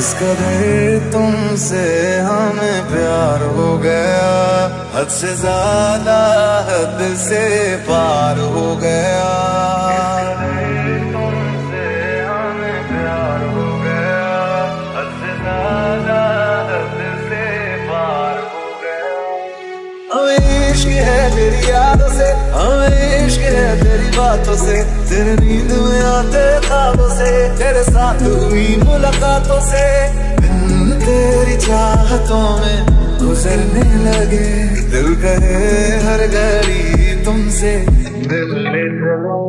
کس قدر تم سے ہمیں پیار ہو گیا، حد سے زیادہ حد سے پار ہو گیا۔ ہے تیری یادوں سے ہمیں عشق ہے تیری باتوں سے، تیرے نیند میں آتے تیرے ساتھ ہوئی ملاقاتوں سے دن تیری چاہتوں میں گزرنے لگے۔ دل کرے ہر گھڑی تم سے۔ ملنے چلو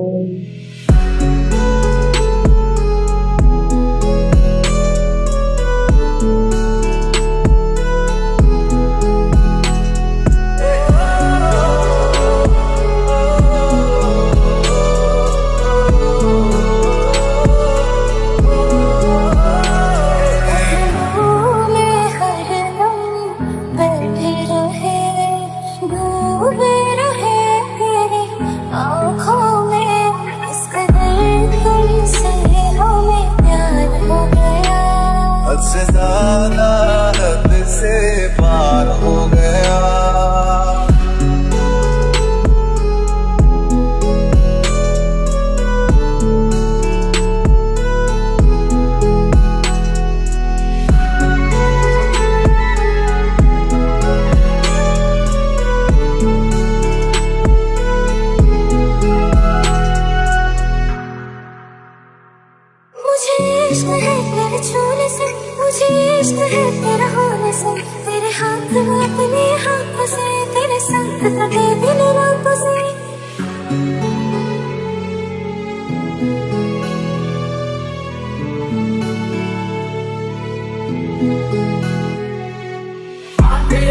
عشق ہے تیرے چھونے سے، مجھے عشق ہے تیرا ہونے سے۔ تیرے ہاتھ میں اپنے ہاتھوں سے، تیرے ساتھ کٹے دن راتوں سے۔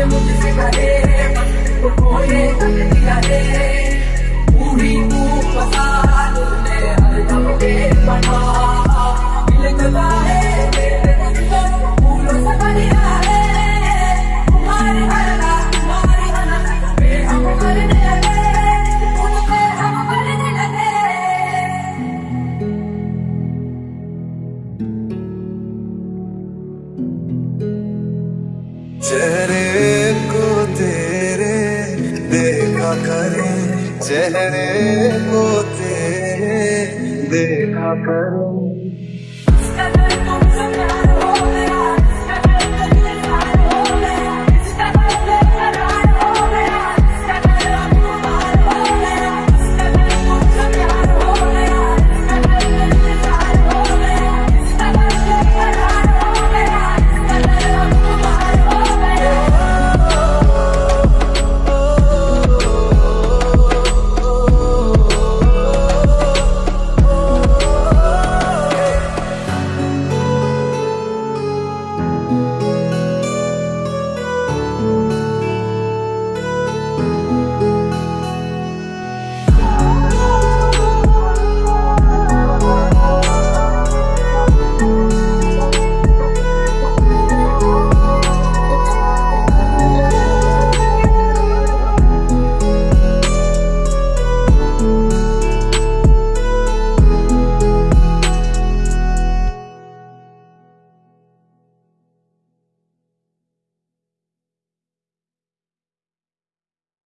مجھ سے کرے چہرے کو تیرے دیکھا کریں چہرے کو تیرے دیکھا کریں